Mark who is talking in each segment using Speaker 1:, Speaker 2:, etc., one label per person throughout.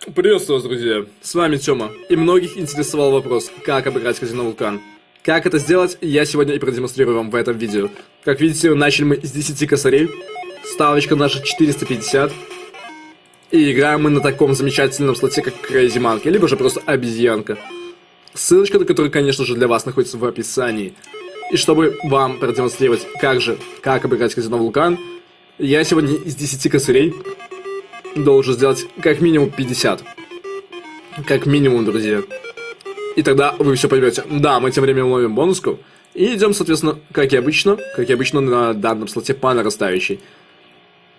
Speaker 1: Приветствую вас, друзья! С вами Тёма, и многих интересовал вопрос, как обыграть казино Вулкан. Как это сделать, я сегодня и продемонстрирую вам в этом видео. Как видите, начали мы с 10 косарей, ставочка наша 450, и играем мы на таком замечательном слоте, как Crazy Monkey, либо же просто обезьянка. Ссылочка на которую, конечно же, для вас находится в описании. И чтобы вам продемонстрировать, как же, как обыграть казино Вулкан, я сегодня из 10 косарей должен сделать как минимум 50. Как минимум, друзья. И тогда вы все поймете. Да, мы тем временем ловим бонуску. И идем, соответственно, как и обычно, как и обычно на данном слоте по нарастающей.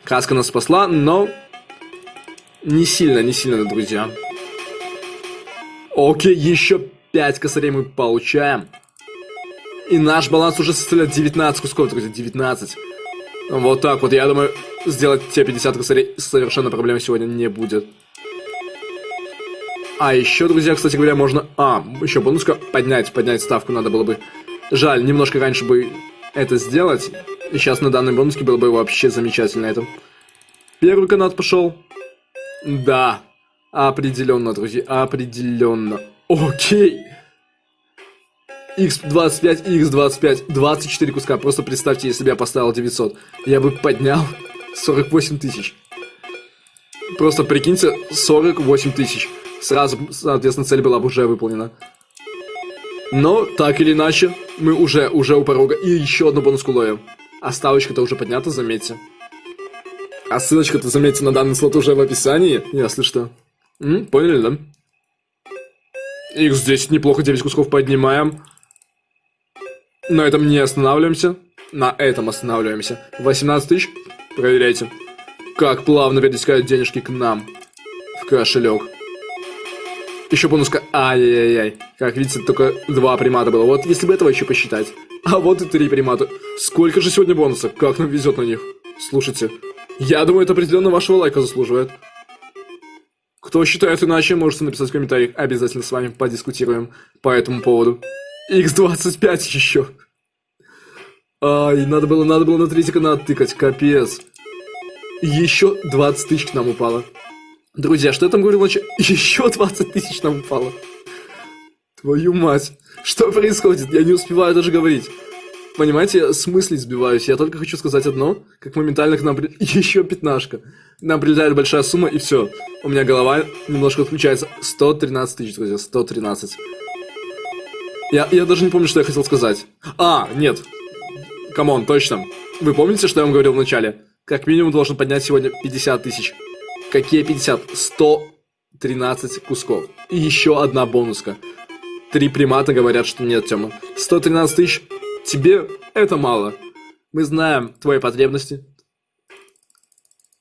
Speaker 1: Каска нас спасла, но не сильно, не сильно, друзья. Окей, еще 5 косарей мы получаем. И наш баланс уже составляет 19 кусков, друзья, 19. Вот так вот, я думаю, сделать те 50 косарей совершенно проблем сегодня не будет. А еще, друзья, кстати говоря, можно... А, еще бонуска поднять, поднять ставку надо было бы. Жаль, немножко раньше бы это сделать. И сейчас на данной бонуске было бы вообще замечательно это. Первый канат пошел. Да, определенно, друзья, определенно. Окей. X25 и X25. 24 куска. Просто представьте, если бы я поставил 900. Я бы поднял 48 тысяч. Просто прикиньте, 48 тысяч. Сразу, соответственно, цель была бы уже выполнена. Но, так или иначе, мы уже, уже у порога. И еще одну бонуску ловим. А ставочка-то уже поднята, заметьте. А ссылочка-то, заметьте, на данный слот уже в описании, если что. М? Поняли, да? X10 неплохо, 9 кусков поднимаем. На этом не останавливаемся. На этом останавливаемся. 18 тысяч. Проверяйте. Как плавно перетекают денежки к нам. В кошелек. Еще бонуска. Ай-яй-яй. Как видите, только два примата было. Вот если бы этого еще посчитать. А вот и три примата. Сколько же сегодня бонусов? Как нам везет на них. Слушайте. Я думаю, это определенно вашего лайка заслуживает. Кто считает иначе, можете написать в комментариях. Обязательно с вами подискутируем по этому поводу. X25 еще. Ай, надо было, надо было на третий канал тыкать, капец. Еще 20 тысяч к нам упало. Друзья, что я там говорил ночью? Еще 20 тысяч нам упало. Твою мать. Что происходит? Я не успеваю даже говорить. Понимаете, я с мыслей сбиваюсь. Я только хочу сказать одно, как моментально к нам... При... Еще пятнашка. Нам прилетает большая сумма, и все. У меня голова немножко отключается. 113 тысяч, друзья, 113. Я, я даже не помню, что я хотел сказать. А, нет. Come on, точно. Вы помните, что я вам говорил в начале? Как минимум должен поднять сегодня 50 тысяч. Какие 50? 113 кусков. И еще одна бонуска. Три примата говорят, что нет, Тёма. 113 тысяч. Тебе это мало. Мы знаем твои потребности,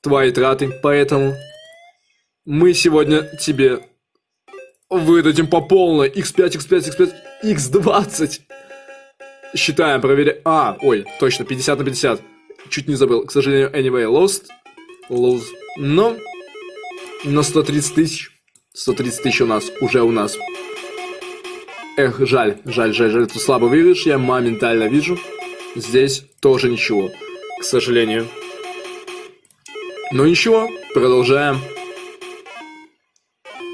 Speaker 1: твои траты, поэтому мы сегодня тебе выдадим по полной x5, x5, x5, x20. Считаем, проверяем. А, ой, точно, 50 на 50. Чуть не забыл. К сожалению, anyway, lost. Lose. Но, на 130 тысяч. 130 тысяч у нас, уже у нас. Эх, жаль, жаль, жаль, жаль. Тут слабо видишь, я моментально вижу. Здесь тоже ничего, к сожалению. Но ничего, продолжаем.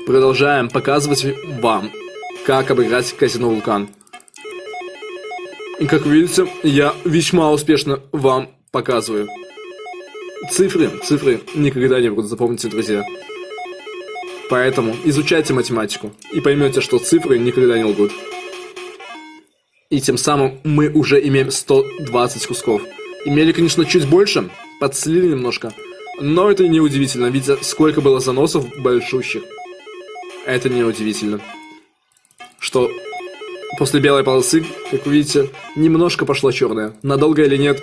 Speaker 1: Продолжаем показывать вам, как обыграть казино Вулкан. Как видите, я весьма успешно вам показываю. Цифры, цифры никогда не будут, запомните, друзья. Поэтому изучайте математику и поймете, что цифры никогда не лгут. И тем самым мы уже имеем 120 кусков. Имели, конечно, чуть больше, подслили немножко. Но это не удивительно, видя сколько было заносов большущих. Это не удивительно. Что после белой полосы, как вы видите, немножко пошла черная. Надолго или нет,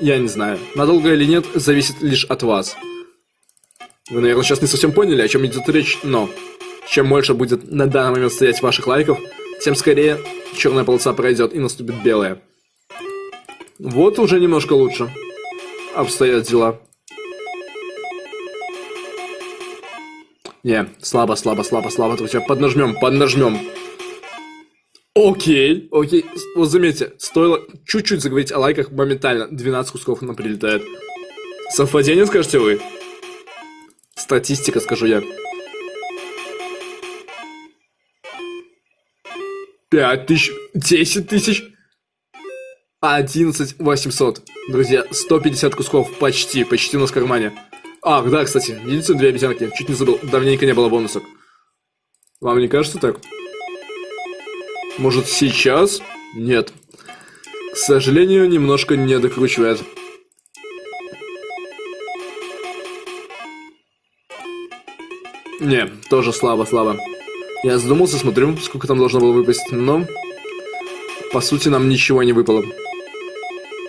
Speaker 1: я не знаю. Надолго или нет, зависит лишь от вас. Вы, наверное, сейчас не совсем поняли, о чем идет речь, но чем больше будет на данный момент стоять ваших лайков, тем скорее черная полоса пройдет и наступит белая. Вот уже немножко лучше обстоят дела. Не, слабо, слабо, слабо, слабо. Поднажмем, поднажмем. Окей, окей. Вот заметьте, стоило чуть-чуть заговорить о лайках, моментально 12 кусков нам прилетает. Совпадение, скажете вы? Статистика, скажу я. 5 тысяч, 10 тысяч, 11 800. Друзья, 150 кусков почти, почти у нас в кармане. Ах, да, кстати, единицу две обезьянки, чуть не забыл, давненько не было бонусов. Вам не кажется так? Может сейчас? Нет. К сожалению, немножко не докручивает. Не, тоже слабо, слабо. Я задумался, смотрю, сколько там должно было выпасть, но... По сути, нам ничего не выпало.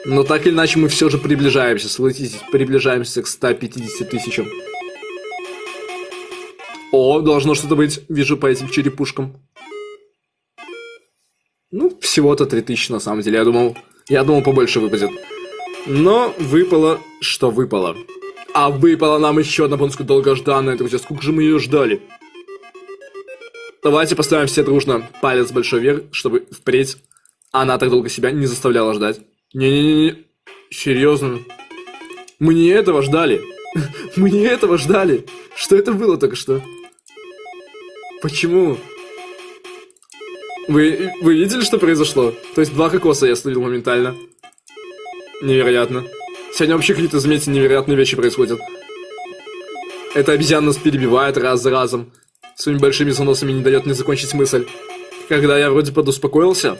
Speaker 1: Но так или иначе, мы все же приближаемся, согласитесь, приближаемся к 150 тысячам. О, должно что-то быть, вижу по этим черепушкам. Всего-то 3000 на самом деле, я думал, я думал побольше выпадет. Но выпало, что выпало. А выпала нам еще одна бонуска долгожданная, друзья. Сколько же мы ее ждали? Давайте поставим все дружно палец большой вверх, чтобы впредь она так долго себя не заставляла ждать. Не-не-не, серьезно. Мы не этого ждали. Мы не этого ждали. Что это было только что? Почему? Вы, вы видели, что произошло? То есть два кокоса я словил моментально. Невероятно. Сегодня вообще какие-то, заметьте, невероятные вещи происходят. Эта обезьяна нас перебивает раз за разом. Своими большими заносами не дает мне закончить мысль. Когда я вроде подуспокоился,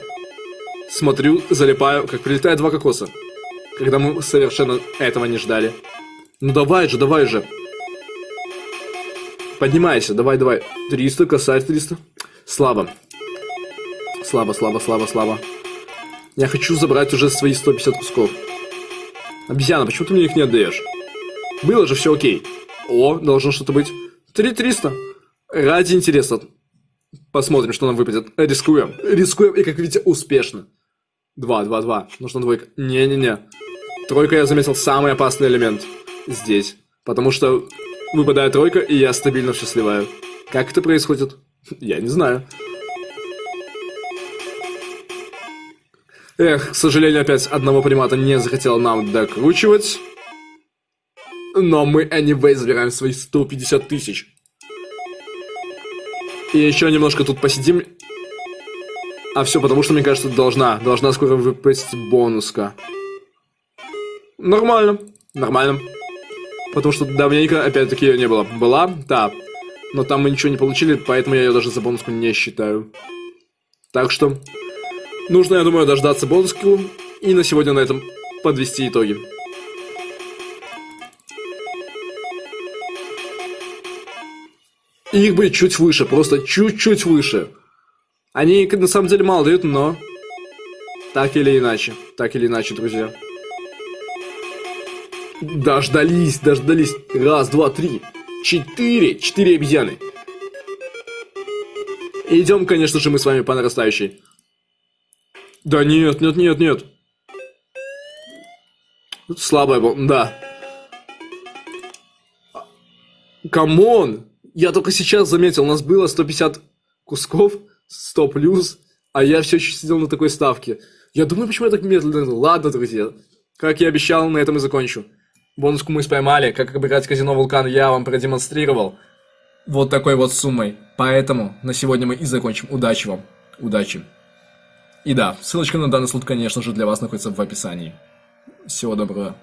Speaker 1: смотрю, залипаю, как прилетает два кокоса. Когда мы совершенно этого не ждали. Ну давай же, давай же. Поднимайся, давай, давай. 300, косарь 300. Слабо. Слабо, слабо, слабо, слабо. Я хочу забрать уже свои 150 кусков. Обезьяна, почему ты мне их не отдаешь? Было же все окей. О, должно что-то быть. 3300. Ради интереса. Посмотрим, что нам выпадет. Рискуем. Рискуем, и как видите, успешно. 2, 2, 2. Нужна двойка. Не-не-не. Тройка, я заметил, самый опасный элемент здесь. Потому что выпадает тройка, и я стабильно все сливаю. Как это происходит? Я не знаю. Эх, к сожалению, опять одного примата не захотел нам докручивать. Но мы, anyway, забираем свои 150 тысяч. И еще немножко тут посидим. А все потому, что, мне кажется, должна. Должна скоро выпасть бонуска. Нормально. Нормально. Потому что давненько, опять-таки, ее не было. Была? Да. Но там мы ничего не получили, поэтому я ее даже за бонуску не считаю. Так что, Нужно, я думаю, дождаться бонуску и на сегодня на этом подвести итоги. Их бы чуть выше, просто чуть-чуть выше. Они на самом деле мало дают, но... Так или иначе, так или иначе, друзья. Дождались, дождались. Раз, два, три. Четыре. Четыре обезьяны. Идем, конечно же, мы с вами по нарастающей. Да нет, нет, нет, нет. Слабая была, да. Come on! Я только сейчас заметил, у нас было 150 кусков, 100 плюс, а я все еще сидел на такой ставке. Я думаю, почему я так медленно. Ладно, друзья. Как я обещал, на этом и закончу. Бонуску мы споймали, как играть казино Вулкан я вам продемонстрировал. Вот такой вот суммой. Поэтому на сегодня мы и закончим. Удачи вам. Удачи. И да, ссылочка на данный слот, конечно же, для вас находится в описании. Всего доброго.